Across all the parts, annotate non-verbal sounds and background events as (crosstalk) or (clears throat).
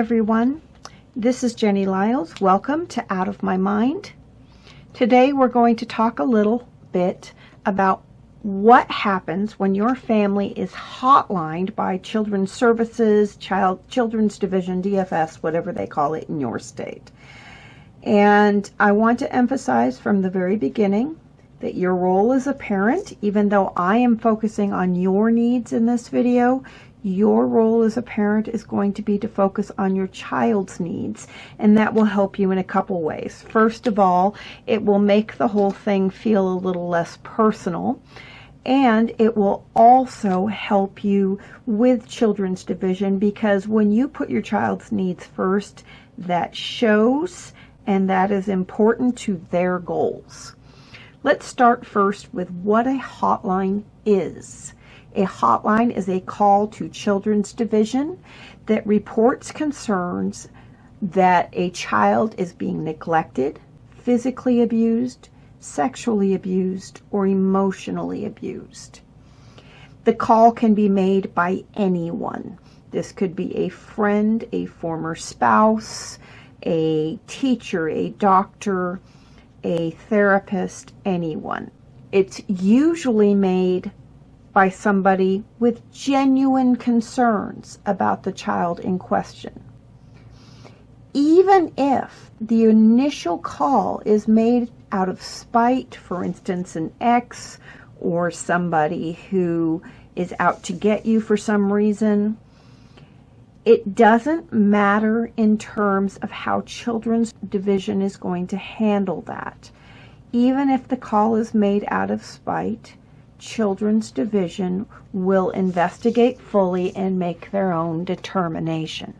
everyone. This is Jenny Liles. Welcome to Out of My Mind. Today we're going to talk a little bit about what happens when your family is hotlined by Children's Services, Child Children's Division, DFS, whatever they call it in your state. And I want to emphasize from the very beginning that your role as a parent, even though I am focusing on your needs in this video, your role as a parent is going to be to focus on your child's needs, and that will help you in a couple ways. First of all, it will make the whole thing feel a little less personal and it will also help you with children's division because when you put your child's needs first, that shows and that is important to their goals. Let's start first with what a hotline is. A hotline is a call to Children's Division that reports concerns that a child is being neglected, physically abused, sexually abused, or emotionally abused. The call can be made by anyone. This could be a friend, a former spouse, a teacher, a doctor, a therapist, anyone. It's usually made by somebody with genuine concerns about the child in question. Even if the initial call is made out of spite, for instance, an ex or somebody who is out to get you for some reason, it doesn't matter in terms of how Children's Division is going to handle that. Even if the call is made out of spite, Children's Division will investigate fully and make their own determination.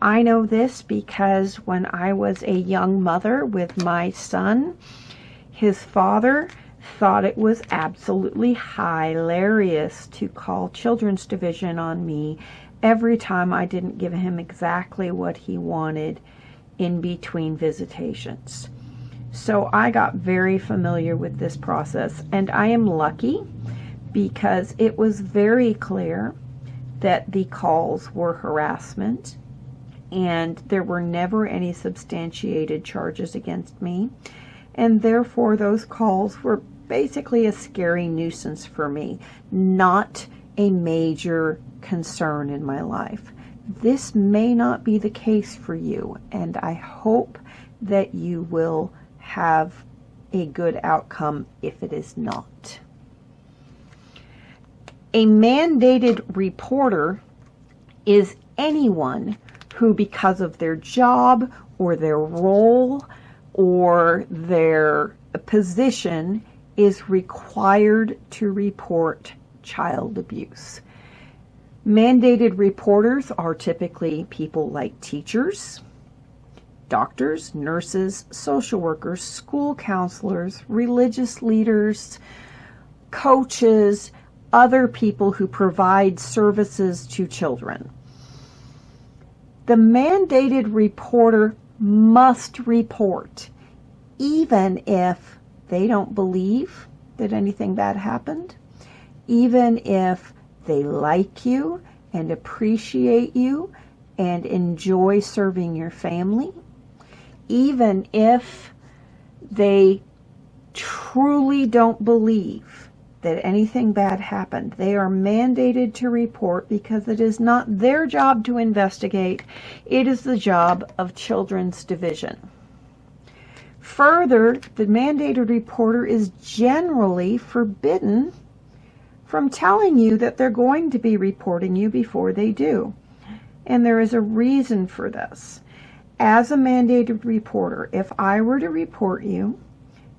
I know this because when I was a young mother with my son, his father thought it was absolutely hilarious to call Children's Division on me every time I didn't give him exactly what he wanted in between visitations. So I got very familiar with this process and I am lucky because it was very clear that the calls were harassment and there were never any substantiated charges against me and therefore those calls were basically a scary nuisance for me, not a major concern in my life. This may not be the case for you, and I hope that you will have a good outcome if it is not. A mandated reporter is anyone who, because of their job or their role, or their position is required to report child abuse. Mandated reporters are typically people like teachers, doctors, nurses, social workers, school counselors, religious leaders, coaches, other people who provide services to children. The mandated reporter must report, even if they don't believe that anything bad happened, even if they like you and appreciate you and enjoy serving your family, even if they truly don't believe that anything bad happened. They are mandated to report because it is not their job to investigate. It is the job of Children's Division. Further, the mandated reporter is generally forbidden from telling you that they're going to be reporting you before they do. And there is a reason for this. As a mandated reporter, if I were to report you,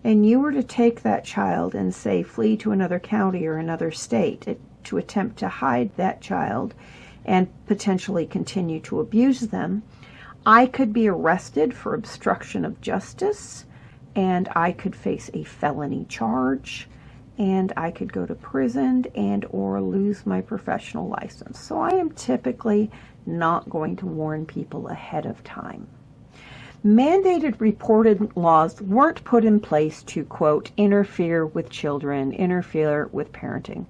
and you were to take that child and say flee to another county or another state to attempt to hide that child and potentially continue to abuse them, I could be arrested for obstruction of justice and I could face a felony charge and I could go to prison and or lose my professional license. So I am typically not going to warn people ahead of time. Mandated reported laws weren't put in place to, quote, interfere with children, interfere with parenting.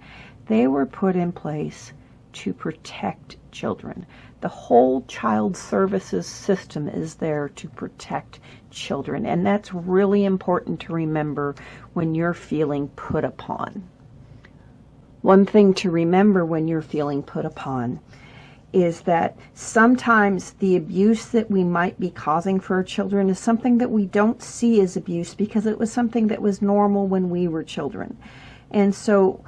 They were put in place to protect children. The whole child services system is there to protect children, and that's really important to remember when you're feeling put upon. One thing to remember when you're feeling put upon is that sometimes the abuse that we might be causing for our children is something that we don't see as abuse because it was something that was normal when we were children. And so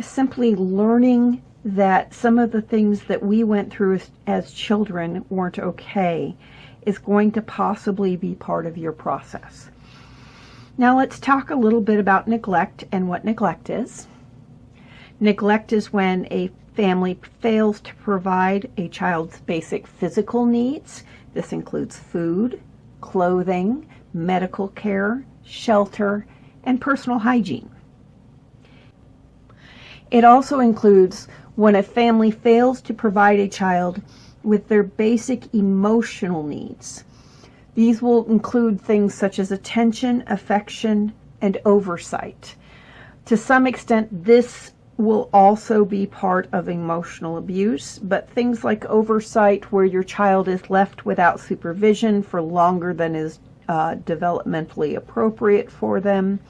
simply learning that some of the things that we went through as, as children weren't okay is going to possibly be part of your process. Now let's talk a little bit about neglect and what neglect is. Neglect is when a family fails to provide a child's basic physical needs. This includes food, clothing, medical care, shelter, and personal hygiene. It also includes when a family fails to provide a child with their basic emotional needs. These will include things such as attention, affection, and oversight. To some extent, this will also be part of emotional abuse, but things like oversight where your child is left without supervision for longer than is uh, developmentally appropriate for them,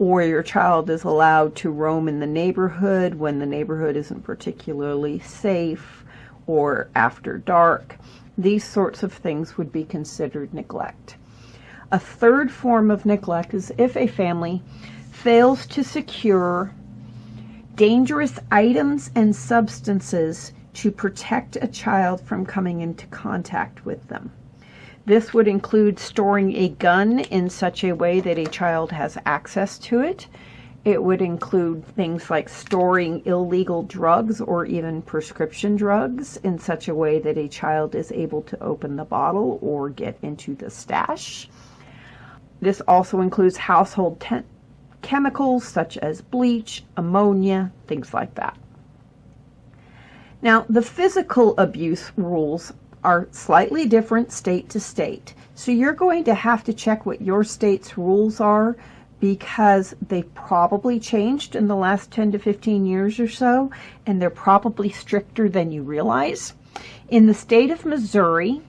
or your child is allowed to roam in the neighborhood when the neighborhood isn't particularly safe or after dark. These sorts of things would be considered neglect. A third form of neglect is if a family fails to secure dangerous items and substances to protect a child from coming into contact with them. This would include storing a gun in such a way that a child has access to it. It would include things like storing illegal drugs or even prescription drugs in such a way that a child is able to open the bottle or get into the stash. This also includes household chemicals such as bleach, ammonia, things like that. Now, the physical abuse rules are slightly different state to state. So you're going to have to check what your state's rules are because they've probably changed in the last 10 to 15 years or so, and they're probably stricter than you realize. In the state of Missouri,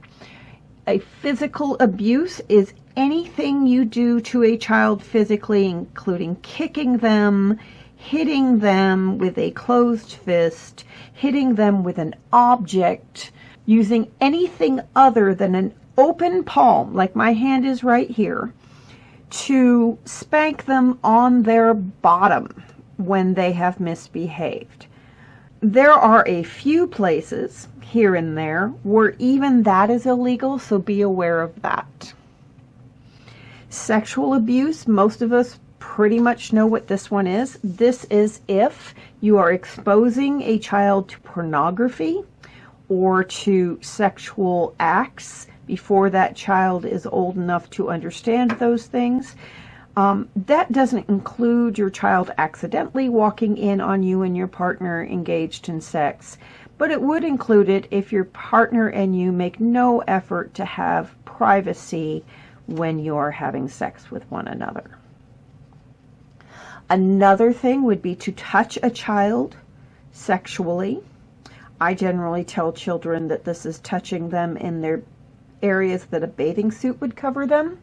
a physical abuse is anything you do to a child physically, including kicking them, hitting them with a closed fist, hitting them with an object, using anything other than an open palm, like my hand is right here, to spank them on their bottom when they have misbehaved. There are a few places here and there where even that is illegal, so be aware of that. Sexual abuse, most of us pretty much know what this one is. This is if you are exposing a child to pornography or to sexual acts before that child is old enough to understand those things. Um, that doesn't include your child accidentally walking in on you and your partner engaged in sex, but it would include it if your partner and you make no effort to have privacy when you're having sex with one another. Another thing would be to touch a child sexually. I generally tell children that this is touching them in their areas that a bathing suit would cover them,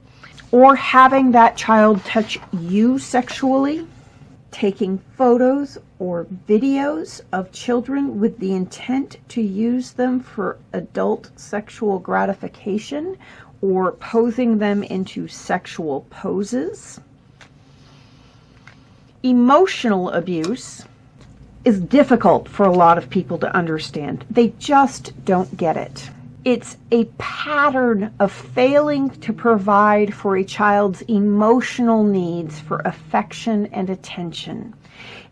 or having that child touch you sexually, taking photos or videos of children with the intent to use them for adult sexual gratification or posing them into sexual poses. Emotional abuse is difficult for a lot of people to understand. They just don't get it. It's a pattern of failing to provide for a child's emotional needs for affection and attention.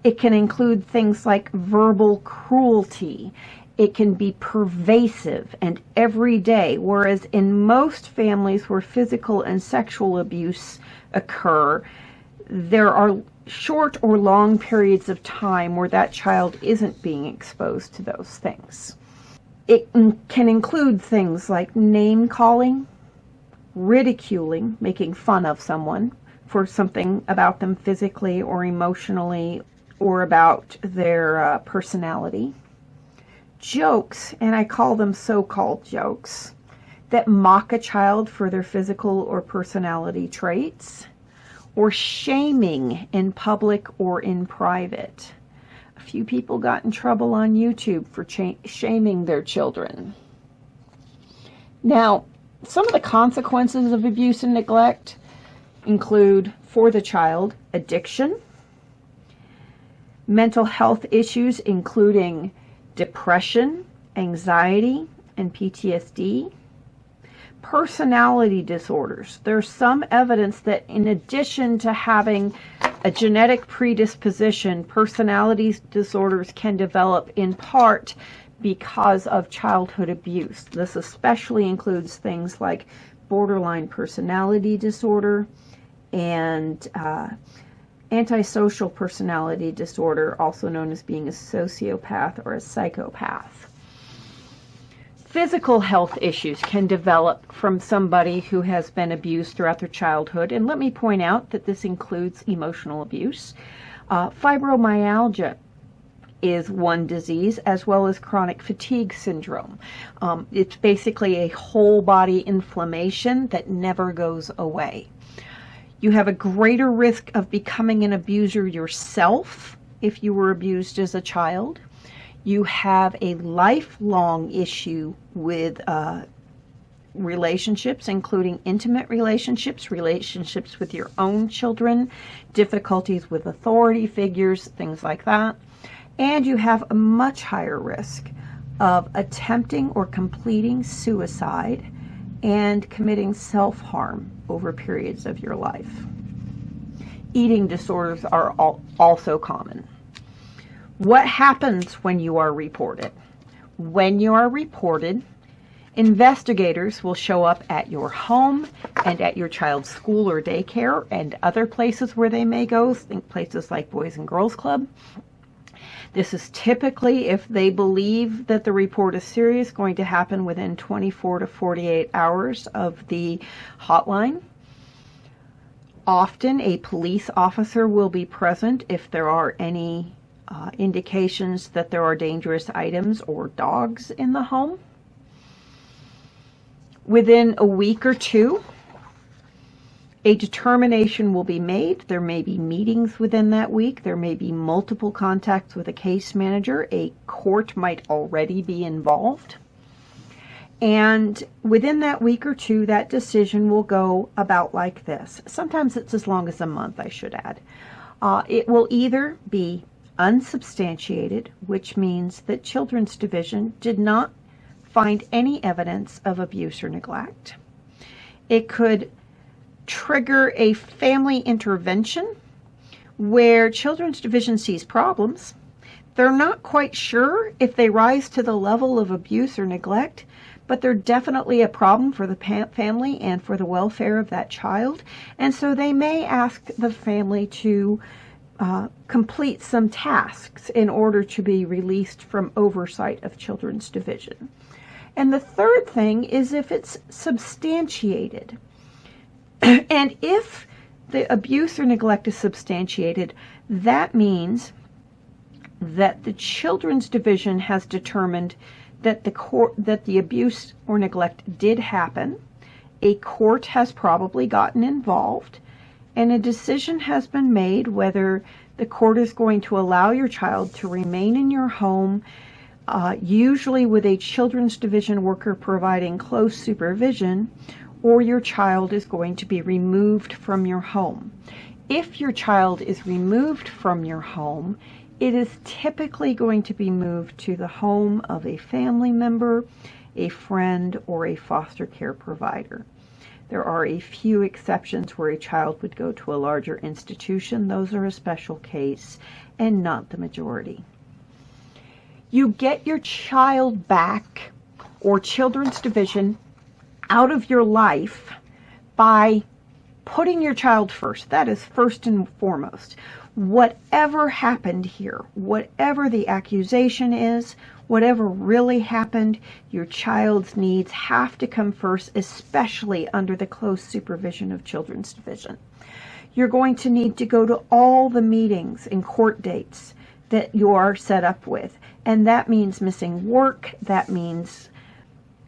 It can include things like verbal cruelty it can be pervasive and everyday, whereas in most families where physical and sexual abuse occur, there are short or long periods of time where that child isn't being exposed to those things. It can include things like name calling, ridiculing, making fun of someone for something about them physically or emotionally or about their uh, personality jokes, and I call them so-called jokes, that mock a child for their physical or personality traits, or shaming in public or in private. A few people got in trouble on YouTube for shaming their children. Now, some of the consequences of abuse and neglect include, for the child, addiction, mental health issues including depression, anxiety, and PTSD, personality disorders. There's some evidence that in addition to having a genetic predisposition, personality disorders can develop in part because of childhood abuse. This especially includes things like borderline personality disorder and uh, antisocial personality disorder, also known as being a sociopath or a psychopath. Physical health issues can develop from somebody who has been abused throughout their childhood, and let me point out that this includes emotional abuse. Uh, fibromyalgia is one disease, as well as chronic fatigue syndrome. Um, it's basically a whole body inflammation that never goes away. You have a greater risk of becoming an abuser yourself if you were abused as a child. You have a lifelong issue with uh, relationships, including intimate relationships, relationships with your own children, difficulties with authority figures, things like that. And you have a much higher risk of attempting or completing suicide and committing self-harm over periods of your life. Eating disorders are also common. What happens when you are reported? When you are reported, investigators will show up at your home and at your child's school or daycare and other places where they may go, think places like Boys and Girls Club, this is typically, if they believe that the report is serious, going to happen within 24 to 48 hours of the hotline. Often a police officer will be present if there are any uh, indications that there are dangerous items or dogs in the home. Within a week or two, a determination will be made. There may be meetings within that week. There may be multiple contacts with a case manager. A court might already be involved. And within that week or two, that decision will go about like this. Sometimes it's as long as a month, I should add. Uh, it will either be unsubstantiated, which means that Children's Division did not find any evidence of abuse or neglect. It could trigger a family intervention where Children's Division sees problems. They're not quite sure if they rise to the level of abuse or neglect, but they're definitely a problem for the family and for the welfare of that child. And so they may ask the family to uh, complete some tasks in order to be released from oversight of Children's Division. And the third thing is if it's substantiated. (clears throat) and if the abuse or neglect is substantiated, that means that the Children's Division has determined that the court that the abuse or neglect did happen. A court has probably gotten involved and a decision has been made whether the court is going to allow your child to remain in your home, uh, usually with a Children's Division worker providing close supervision, or your child is going to be removed from your home. If your child is removed from your home, it is typically going to be moved to the home of a family member, a friend, or a foster care provider. There are a few exceptions where a child would go to a larger institution. Those are a special case and not the majority. You get your child back or Children's Division out of your life by putting your child first. That is first and foremost. Whatever happened here, whatever the accusation is, whatever really happened, your child's needs have to come first, especially under the close supervision of Children's Division. You're going to need to go to all the meetings and court dates that you are set up with. And that means missing work. That means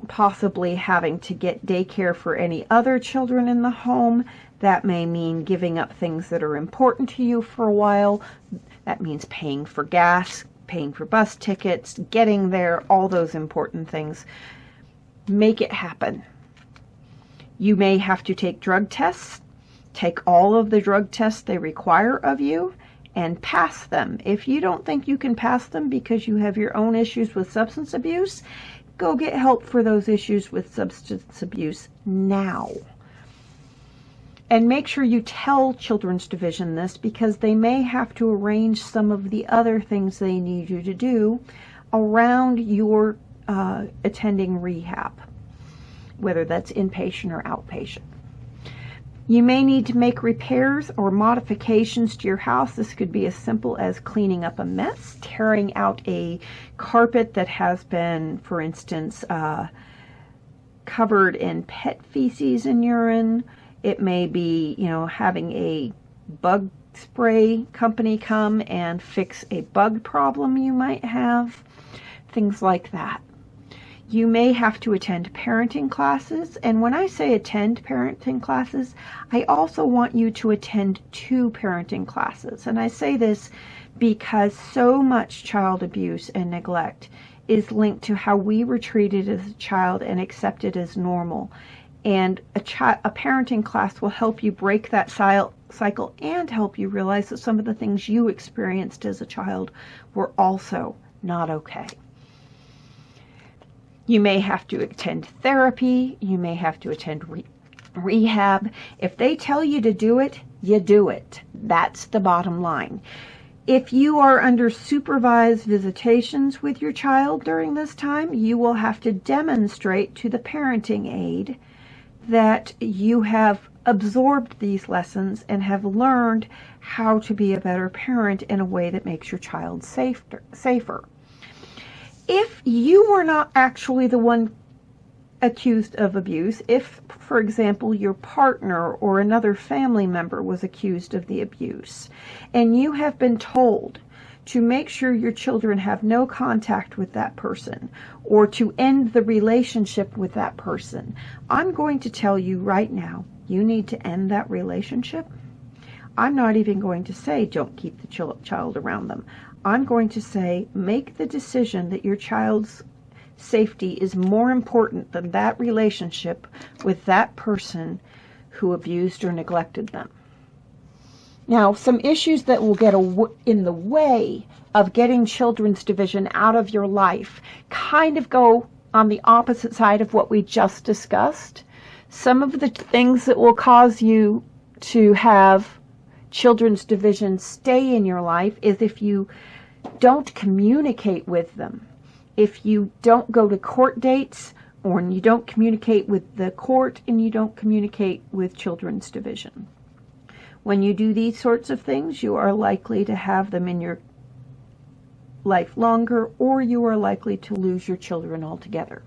possibly having to get daycare for any other children in the home. That may mean giving up things that are important to you for a while. That means paying for gas, paying for bus tickets, getting there, all those important things. Make it happen. You may have to take drug tests, take all of the drug tests they require of you, and pass them. If you don't think you can pass them because you have your own issues with substance abuse, go get help for those issues with substance abuse now. And make sure you tell Children's Division this because they may have to arrange some of the other things they need you to do around your uh, attending rehab whether that's inpatient or outpatient. You may need to make repairs or modifications to your house. This could be as simple as cleaning up a mess, tearing out a carpet that has been, for instance, uh, covered in pet feces and urine. It may be, you know, having a bug spray company come and fix a bug problem you might have, things like that. You may have to attend parenting classes. And when I say attend parenting classes, I also want you to attend two parenting classes. And I say this because so much child abuse and neglect is linked to how we were treated as a child and accepted as normal. And a, a parenting class will help you break that cycle and help you realize that some of the things you experienced as a child were also not okay. You may have to attend therapy. You may have to attend re rehab. If they tell you to do it, you do it. That's the bottom line. If you are under supervised visitations with your child during this time, you will have to demonstrate to the parenting aide that you have absorbed these lessons and have learned how to be a better parent in a way that makes your child safer. safer if you were not actually the one accused of abuse, if, for example, your partner or another family member was accused of the abuse, and you have been told to make sure your children have no contact with that person or to end the relationship with that person, I'm going to tell you right now, you need to end that relationship. I'm not even going to say don't keep the child around them. I'm going to say make the decision that your child's safety is more important than that relationship with that person who abused or neglected them. Now, some issues that will get in the way of getting children's division out of your life kind of go on the opposite side of what we just discussed. Some of the things that will cause you to have children's division stay in your life is if you don't communicate with them. If you don't go to court dates or you don't communicate with the court and you don't communicate with children's division. When you do these sorts of things, you are likely to have them in your life longer or you are likely to lose your children altogether.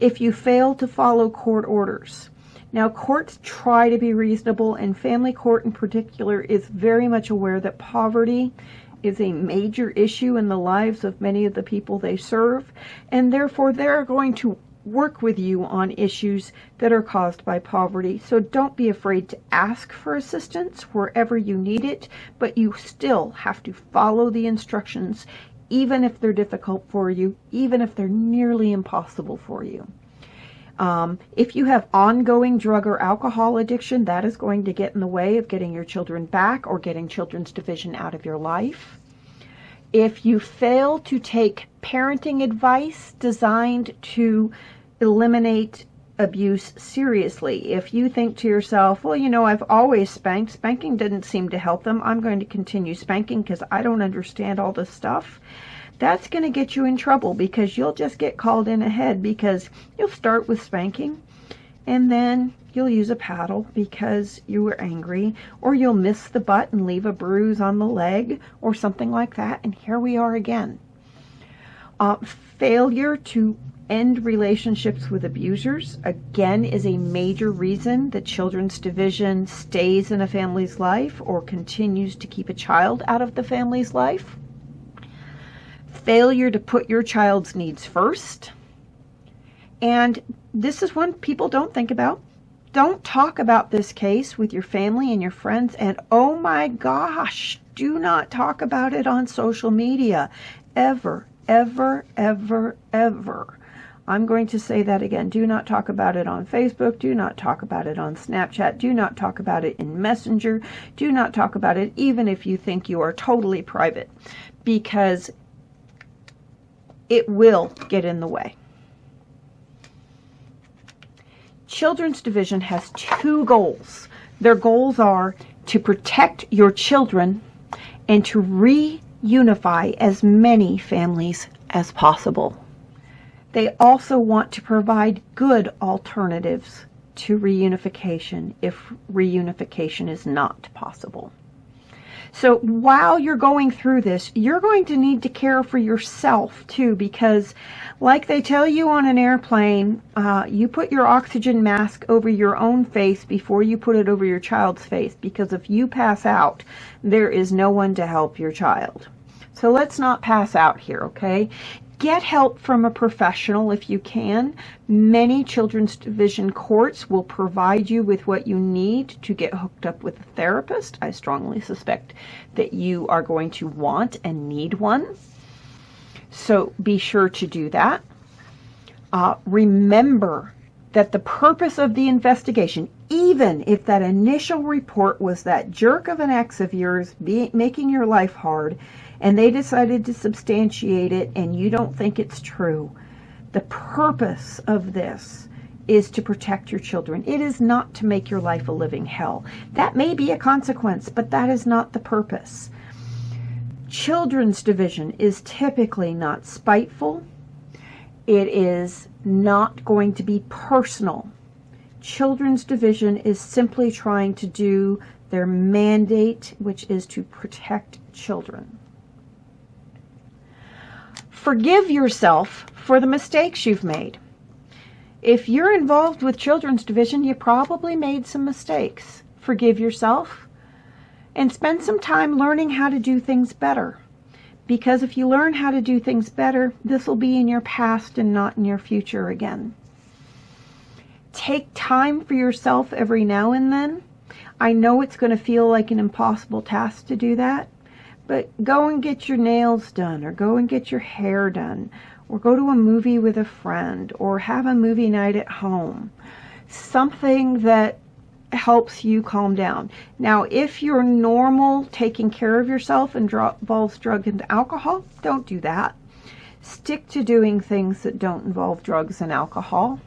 If you fail to follow court orders, now, courts try to be reasonable, and family court in particular is very much aware that poverty is a major issue in the lives of many of the people they serve, and therefore they're going to work with you on issues that are caused by poverty. So don't be afraid to ask for assistance wherever you need it, but you still have to follow the instructions, even if they're difficult for you, even if they're nearly impossible for you. Um, if you have ongoing drug or alcohol addiction, that is going to get in the way of getting your children back or getting children's division out of your life. If you fail to take parenting advice designed to eliminate abuse seriously, if you think to yourself, well, you know, I've always spanked, spanking didn't seem to help them, I'm going to continue spanking because I don't understand all this stuff that's going to get you in trouble because you'll just get called in ahead because you'll start with spanking and then you'll use a paddle because you were angry or you'll miss the butt and leave a bruise on the leg or something like that and here we are again. Uh, failure to end relationships with abusers again is a major reason that children's division stays in a family's life or continues to keep a child out of the family's life failure to put your child's needs first. And this is one people don't think about. Don't talk about this case with your family and your friends. And oh my gosh, do not talk about it on social media. Ever, ever, ever, ever. I'm going to say that again. Do not talk about it on Facebook. Do not talk about it on Snapchat. Do not talk about it in Messenger. Do not talk about it even if you think you are totally private because it will get in the way. Children's Division has two goals. Their goals are to protect your children and to reunify as many families as possible. They also want to provide good alternatives to reunification if reunification is not possible. So while you're going through this, you're going to need to care for yourself too, because like they tell you on an airplane, uh, you put your oxygen mask over your own face before you put it over your child's face, because if you pass out, there is no one to help your child. So let's not pass out here, okay? Get help from a professional if you can. Many children's division courts will provide you with what you need to get hooked up with a therapist. I strongly suspect that you are going to want and need one. So be sure to do that. Uh, remember that the purpose of the investigation, even if that initial report was that jerk of an ex of yours be, making your life hard, and they decided to substantiate it and you don't think it's true, the purpose of this is to protect your children. It is not to make your life a living hell. That may be a consequence, but that is not the purpose. Children's division is typically not spiteful. It is not going to be personal. Children's division is simply trying to do their mandate, which is to protect children. Forgive yourself for the mistakes you've made. If you're involved with Children's Division, you probably made some mistakes. Forgive yourself and spend some time learning how to do things better. Because if you learn how to do things better, this will be in your past and not in your future again. Take time for yourself every now and then. I know it's going to feel like an impossible task to do that, but go and get your nails done, or go and get your hair done, or go to a movie with a friend, or have a movie night at home. Something that helps you calm down. Now, if you're normal taking care of yourself and involves drug and alcohol, don't do that. Stick to doing things that don't involve drugs and alcohol.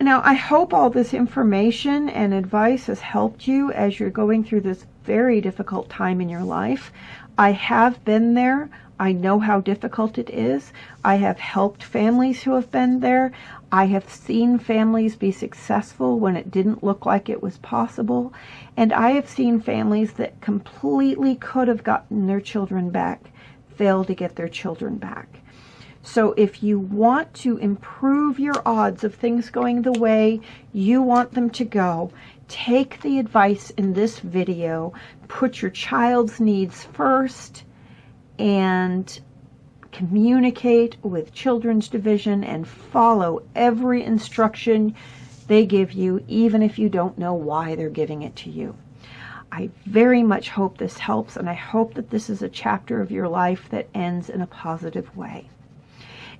Now, I hope all this information and advice has helped you as you're going through this very difficult time in your life. I have been there. I know how difficult it is. I have helped families who have been there. I have seen families be successful when it didn't look like it was possible. And I have seen families that completely could have gotten their children back fail to get their children back. So if you want to improve your odds of things going the way you want them to go, take the advice in this video, put your child's needs first, and communicate with Children's Division and follow every instruction they give you, even if you don't know why they're giving it to you. I very much hope this helps, and I hope that this is a chapter of your life that ends in a positive way.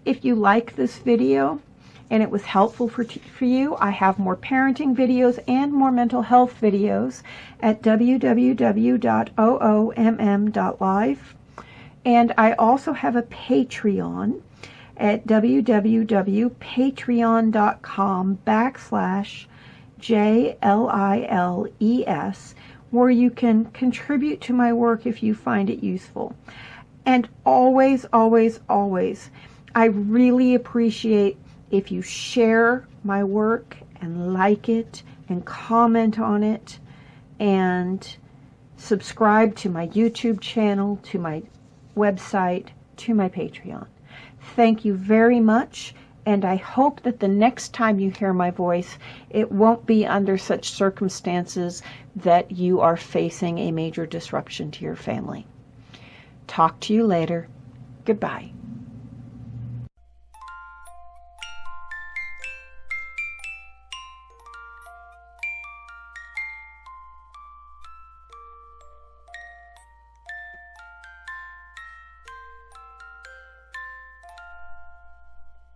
If you like this video and it was helpful for, for you, I have more parenting videos and more mental health videos at www.oomm.live. And I also have a Patreon at www.patreon.com backslash J-L-I-L-E-S where you can contribute to my work if you find it useful. And always, always, always, I really appreciate if you share my work and like it and comment on it and subscribe to my YouTube channel, to my website, to my Patreon. Thank you very much, and I hope that the next time you hear my voice, it won't be under such circumstances that you are facing a major disruption to your family. Talk to you later. Goodbye.